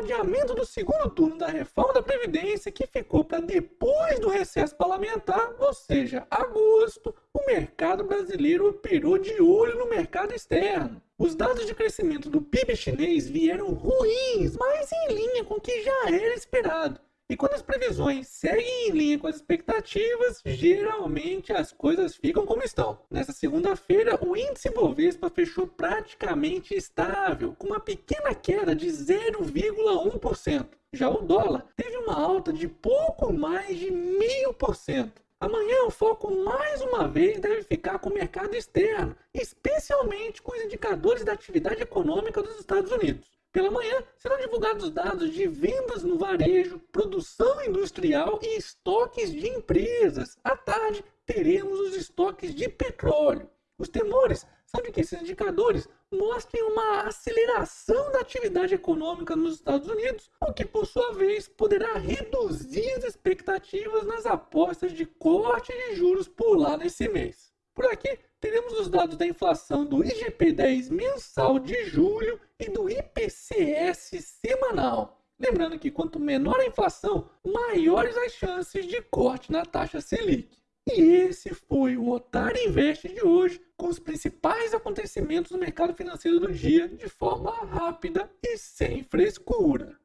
adiamento do segundo turno da reforma da Previdência, que ficou para depois do recesso parlamentar, ou seja, agosto, o mercado brasileiro operou de olho no mercado externo. Os dados de crescimento do PIB chinês vieram ruins, mas em linha com o que já era esperado. E quando as previsões seguem em linha com as expectativas, geralmente as coisas ficam como estão. Nessa segunda-feira, o índice Bovespa fechou praticamente estável, com uma pequena queda de 0,1%. Já o dólar teve uma alta de pouco mais de 0,5%. Amanhã o foco mais uma vez deve ficar com o mercado externo, especialmente com os indicadores da atividade econômica dos Estados Unidos. Pela manhã serão divulgados dados de vendas no varejo, produção industrial e estoques de empresas. À tarde teremos os estoques de petróleo. Os temores são de que esses indicadores mostrem uma aceleração da atividade econômica nos Estados Unidos, o que por sua vez poderá reduzir as expectativas nas apostas de corte de juros por lá nesse mês. Por aqui teremos os dados da inflação do IGP-10 mensal de julho e do IPCS semanal. Lembrando que quanto menor a inflação, maiores as chances de corte na taxa Selic. E esse foi o Otário Invest de hoje, com os principais acontecimentos no mercado financeiro do dia de forma rápida e sem frescura.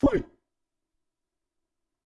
Fui!